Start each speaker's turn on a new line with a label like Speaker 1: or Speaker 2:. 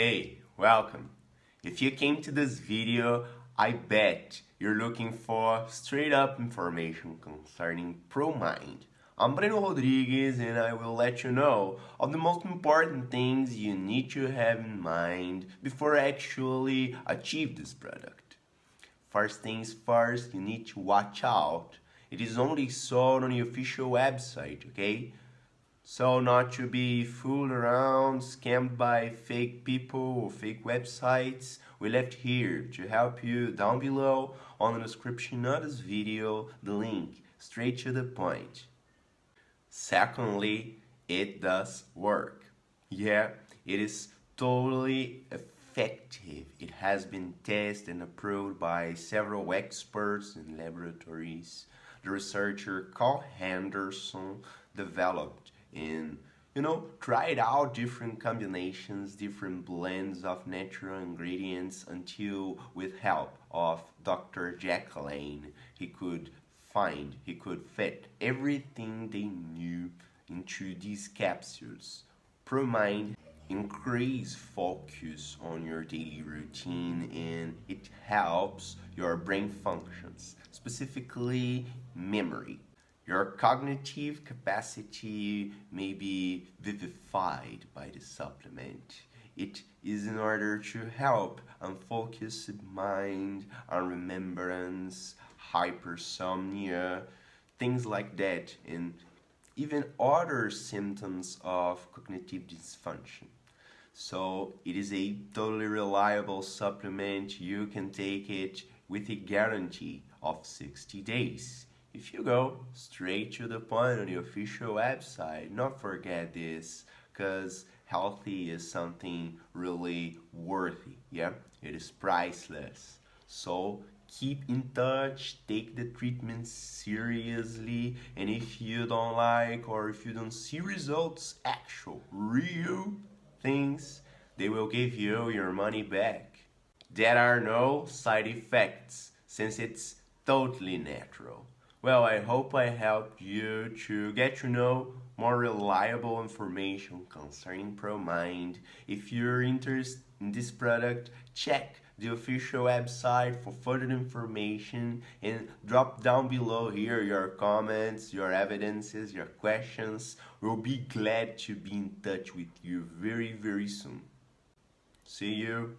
Speaker 1: Hey, welcome. If you came to this video, I bet you're looking for straight up information concerning ProMind. I'm Breno Rodriguez and I will let you know of the most important things you need to have in mind before actually achieve this product. First things first, you need to watch out. It is only sold on the official website, okay? So not to be fooled around, scammed by fake people or fake websites, we left here to help you down below on the description of this video, the link, straight to the point. Secondly, it does work. Yeah, it is totally effective. It has been tested and approved by several experts in laboratories. The researcher Carl Henderson developed and you know it out different combinations different blends of natural ingredients until with help of Dr. jacqueline he could find he could fit everything they knew into these capsules ProMind increase focus on your daily routine and it helps your brain functions specifically memory your cognitive capacity may be vivified by the supplement. It is in order to help unfocused mind, remembrance, hypersomnia, things like that, and even other symptoms of cognitive dysfunction. So it is a totally reliable supplement. You can take it with a guarantee of 60 days. If you go straight to the point on the official website, not forget this, because healthy is something really worthy, yeah? It is priceless. So keep in touch, take the treatment seriously, and if you don't like or if you don't see results, actual, real things, they will give you your money back. There are no side effects since it's totally natural. Well, I hope I helped you to get to know more reliable information concerning ProMind. If you're interested in this product, check the official website for further information and drop down below here your comments, your evidences, your questions. We'll be glad to be in touch with you very, very soon. See you.